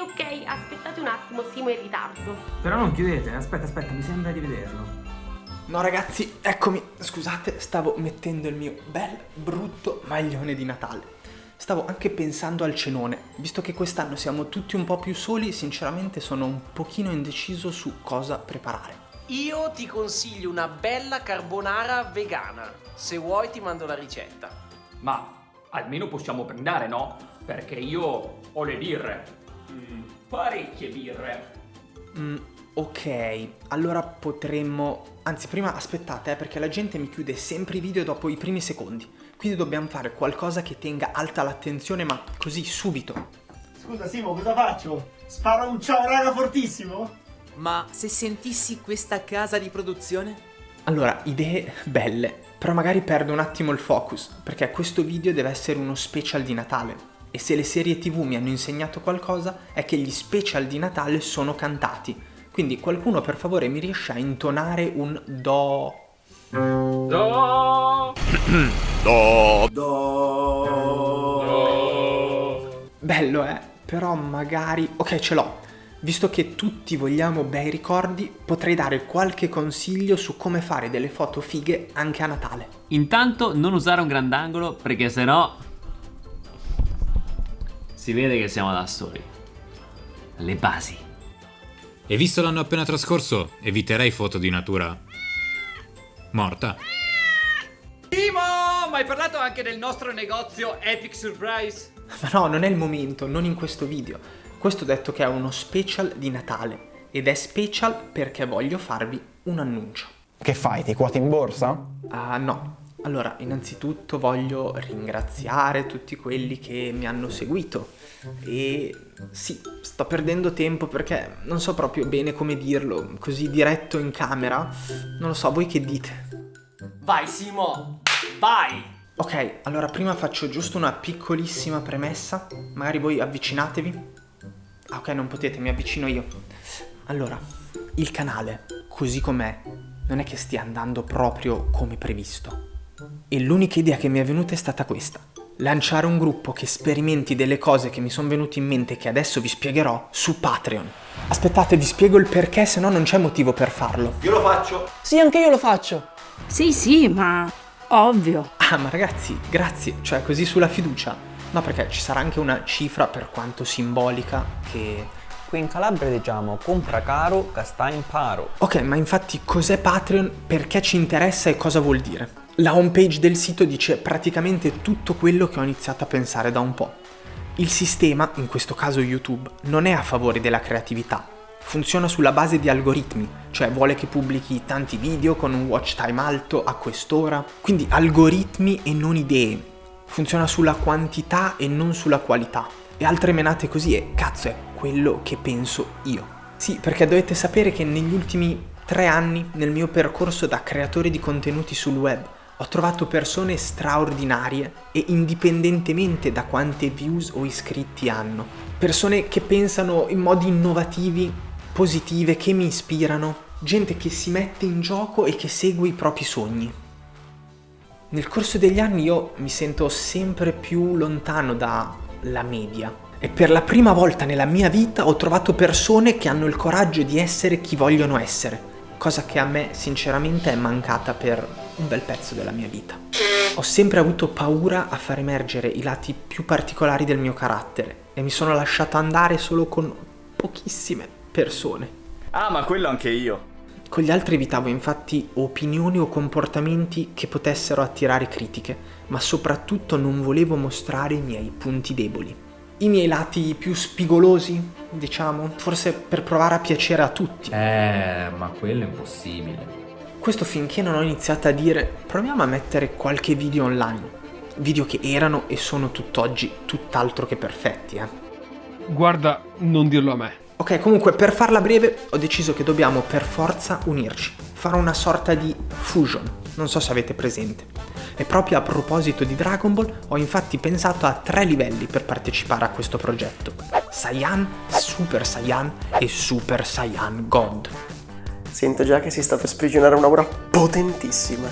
ok, aspettate un attimo, siamo in ritardo. Però non chiudete, aspetta, aspetta, mi sembra di vederlo. No ragazzi, eccomi, scusate, stavo mettendo il mio bel brutto maglione di Natale. Stavo anche pensando al cenone, visto che quest'anno siamo tutti un po' più soli, sinceramente sono un pochino indeciso su cosa preparare. Io ti consiglio una bella carbonara vegana. Se vuoi ti mando la ricetta. Ma almeno possiamo brindare, no? Perché io ho le birre. Mm, parecchie birre. Mm, ok, allora potremmo... Anzi, prima aspettate, eh, perché la gente mi chiude sempre i video dopo i primi secondi. Quindi dobbiamo fare qualcosa che tenga alta l'attenzione, ma così, subito. Scusa Simo, cosa faccio? Sparo un ciao raga fortissimo? Ma se sentissi questa casa di produzione? Allora, idee belle, però magari perdo un attimo il focus, perché questo video deve essere uno special di Natale. E se le serie tv mi hanno insegnato qualcosa, è che gli special di Natale sono cantati. Quindi qualcuno per favore mi riesce a intonare un do... Do. Do. Do. Bello eh, però magari... Ok, ce l'ho. Visto che tutti vogliamo bei ricordi, potrei dare qualche consiglio su come fare delle foto fighe anche a Natale. Intanto non usare un grandangolo perché sennò si vede che siamo da soli. Le basi. E visto l'anno appena trascorso, eviterei foto di natura morta. Timo, ma hai parlato anche del nostro negozio Epic Surprise? Ma no, non è il momento, non in questo video. Questo detto che è uno special di Natale. Ed è special perché voglio farvi un annuncio. Che fai? Ti quoti in borsa? Ah no. Allora, innanzitutto voglio ringraziare tutti quelli che mi hanno seguito. E sì, sto perdendo tempo perché non so proprio bene come dirlo, così diretto in camera. Non lo so, voi che dite? Vai Simo, vai! Ok, allora prima faccio giusto una piccolissima premessa. Magari voi avvicinatevi. Ah, ok, non potete, mi avvicino io. Allora, il canale, così com'è, non è che stia andando proprio come previsto. E l'unica idea che mi è venuta è stata questa. Lanciare un gruppo che sperimenti delle cose che mi sono venute in mente e che adesso vi spiegherò su Patreon. Aspettate, vi spiego il perché, se no non c'è motivo per farlo. Io lo faccio. Sì, anche io lo faccio. Sì, sì, ma ovvio. Ah, ma ragazzi, grazie, cioè così sulla fiducia. No, perché ci sarà anche una cifra, per quanto simbolica, che... Qui in Calabria diciamo compra caro, gasta imparo. Ok, ma infatti cos'è Patreon, perché ci interessa e cosa vuol dire? La homepage del sito dice praticamente tutto quello che ho iniziato a pensare da un po'. Il sistema, in questo caso YouTube, non è a favore della creatività. Funziona sulla base di algoritmi, cioè vuole che pubblichi tanti video con un watch time alto a quest'ora. Quindi algoritmi e non idee. Funziona sulla quantità e non sulla qualità. E altre menate così e cazzo è quello che penso io. Sì, perché dovete sapere che negli ultimi tre anni, nel mio percorso da creatore di contenuti sul web, ho trovato persone straordinarie e indipendentemente da quante views o iscritti hanno. Persone che pensano in modi innovativi, positive, che mi ispirano. Gente che si mette in gioco e che segue i propri sogni. Nel corso degli anni io mi sento sempre più lontano dalla media. E per la prima volta nella mia vita ho trovato persone che hanno il coraggio di essere chi vogliono essere. Cosa che a me sinceramente è mancata per un bel pezzo della mia vita. Ho sempre avuto paura a far emergere i lati più particolari del mio carattere e mi sono lasciato andare solo con pochissime persone. Ah, ma quello anche io. Con gli altri evitavo infatti opinioni o comportamenti che potessero attirare critiche, ma soprattutto non volevo mostrare i miei punti deboli. I miei lati più spigolosi, diciamo, forse per provare a piacere a tutti. Eh, ma quello è impossibile. Questo finché non ho iniziato a dire proviamo a mettere qualche video online. Video che erano e sono tutt'oggi tutt'altro che perfetti, eh. Guarda, non dirlo a me. Ok, comunque per farla breve ho deciso che dobbiamo per forza unirci. Fare una sorta di fusion, non so se avete presente. E proprio a proposito di Dragon Ball ho infatti pensato a tre livelli per partecipare a questo progetto. Saiyan, Super Saiyan e Super Saiyan God. Sento già che si sta per sprigionare un'aura potentissima.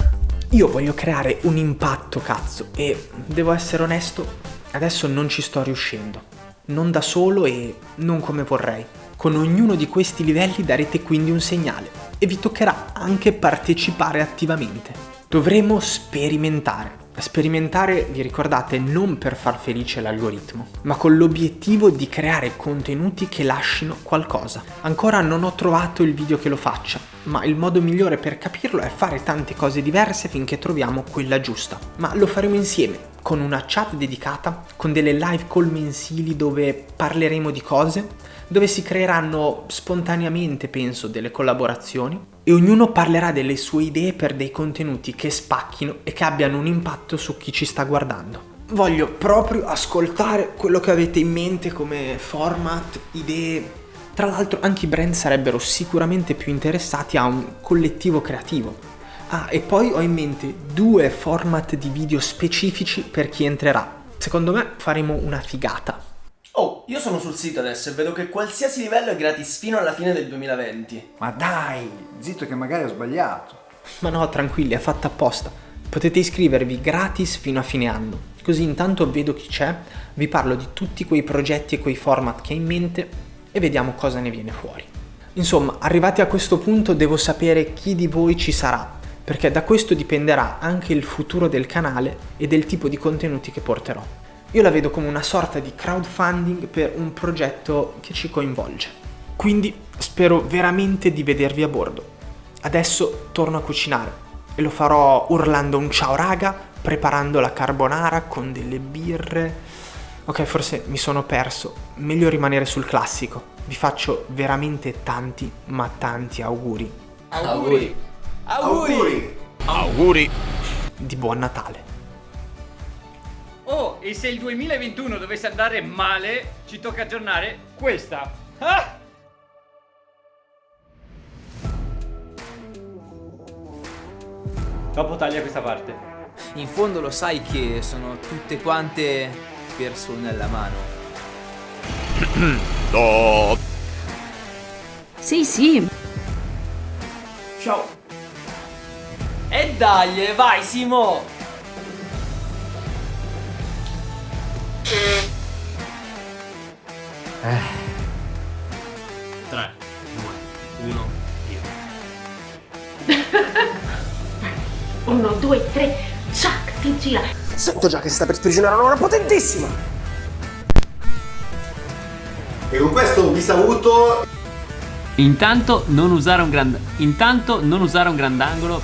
Io voglio creare un impatto, cazzo, e devo essere onesto, adesso non ci sto riuscendo. non da solo e non come vorrei. Con ognuno di questi livelli darete quindi un segnale e vi toccherà anche partecipare attivamente. Dovremo sperimentare. Sperimentare, vi ricordate, non per far felice l'algoritmo, ma con l'obiettivo di creare contenuti che lasciano qualcosa. Ancora non ho trovato il video che lo faccia, ma il modo migliore per capirlo è fare tante cose diverse finché troviamo quella giusta. Ma lo faremo insieme, con una chat dedicata, con delle live call mensili dove parleremo di cose, dove si creeranno spontaneamente, penso, delle collaborazioni e ognuno parlerà delle sue idee per dei contenuti che spacchino e che abbiano un impatto su chi ci sta guardando. Voglio proprio ascoltare quello che avete in mente come format, idee. Tra l'altro anche i brand sarebbero sicuramente più interessati a un collettivo creativo. Ah, e poi ho in mente due format di video specifici per chi entrerà. Secondo me faremo una figata. Oh, io sono sul sito adesso e vedo che qualsiasi livello è gratis fino alla fine del 2020. Ma dai, zitto che magari ho sbagliato. Ma no, tranquilli, è fatta apposta. Potete iscrivervi gratis fino a fine anno. Così intanto vedo chi c'è, vi parlo di tutti quei progetti e quei format che ho in mente e vediamo cosa ne viene fuori. Insomma, arrivati a questo punto devo sapere chi di voi ci sarà, perché da questo dipenderà anche il futuro del canale e del tipo di contenuti che porterò. Io la vedo come una sorta di crowdfunding per un progetto che ci coinvolge. Quindi spero veramente di vedervi a bordo. Adesso torno a cucinare e lo farò urlando un ciao raga, preparando la carbonara con delle birre. Ok, forse mi sono perso, meglio rimanere sul classico. Vi faccio veramente tanti, ma tanti auguri. Auguri. Auguri. Auguri. Di buon Natale. E se il 2021 dovesse andare male, ci tocca aggiornare questa. Ah! Dopo taglia questa parte. In fondo lo sai che sono tutte quante persone alla mano. no. Sì, sì. Ciao. E dai, vai Simo. 3, 2, 1, Uno, due, tre, ciac, si gira. Sento già che si sta per sprigionare un'ora potentissima. E con questo vi saluto. Intanto non usare un grand... Intanto non usare un grandangolo.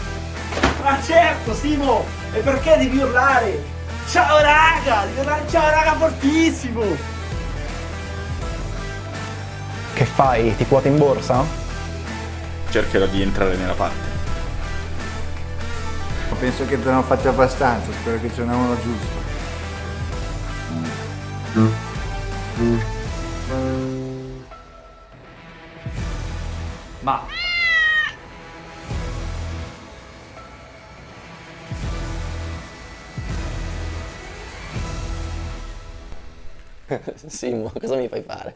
Ma certo, Simo! E perché devi urlare? Ciao raga! Ciao raga fortissimo! Che fai? Ti quoti in borsa? Cercherò di entrare nella parte. Penso che te ne faccia abbastanza, spero che ce n'è uno giusto. Ma Simmo, cosa mi fai fare?